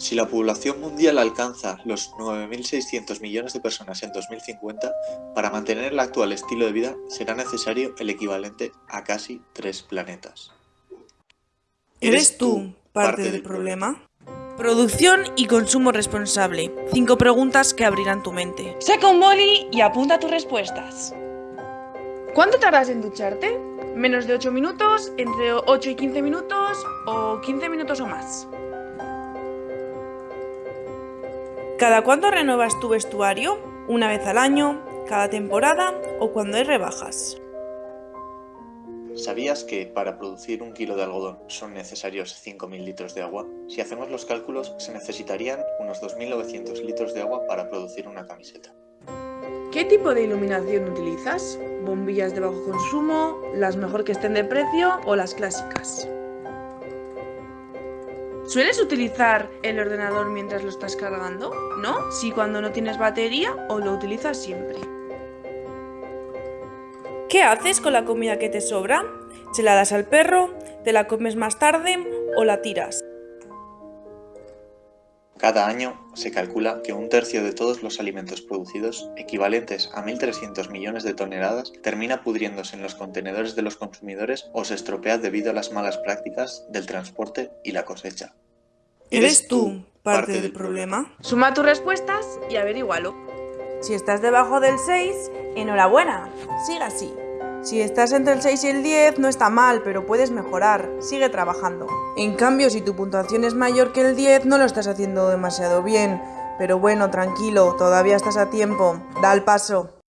Si la población mundial alcanza los 9.600 millones de personas en 2050, para mantener el actual estilo de vida será necesario el equivalente a casi tres planetas. ¿Eres tú parte del problema? Producción y consumo responsable. Cinco preguntas que abrirán tu mente. Saca un boli y apunta tus respuestas. ¿Cuánto tardas en ducharte? ¿Menos de 8 minutos? ¿Entre 8 y 15 minutos? ¿O 15 minutos o más? ¿Cada cuánto renuevas tu vestuario? ¿Una vez al año? ¿Cada temporada? ¿O cuando hay rebajas? ¿Sabías que para producir un kilo de algodón son necesarios 5.000 litros de agua? Si hacemos los cálculos, se necesitarían unos 2.900 litros de agua para producir una camiseta. ¿Qué tipo de iluminación utilizas? ¿Bombillas de bajo consumo? ¿Las mejor que estén de precio o las clásicas? ¿Sueles utilizar el ordenador mientras lo estás cargando? ¿No? Si cuando no tienes batería o lo utilizas siempre. ¿Qué haces con la comida que te sobra? ¿Se la das al perro? ¿Te la comes más tarde o la tiras? Cada año se calcula que un tercio de todos los alimentos producidos, equivalentes a 1.300 millones de toneladas, termina pudriéndose en los contenedores de los consumidores o se estropea debido a las malas prácticas del transporte y la cosecha. ¿Eres tú parte del problema? Suma tus respuestas y averígualo. Si estás debajo del 6, enhorabuena, sigue así. Si estás entre el 6 y el 10 no está mal, pero puedes mejorar, sigue trabajando. En cambio, si tu puntuación es mayor que el 10 no lo estás haciendo demasiado bien. Pero bueno, tranquilo, todavía estás a tiempo, da el paso.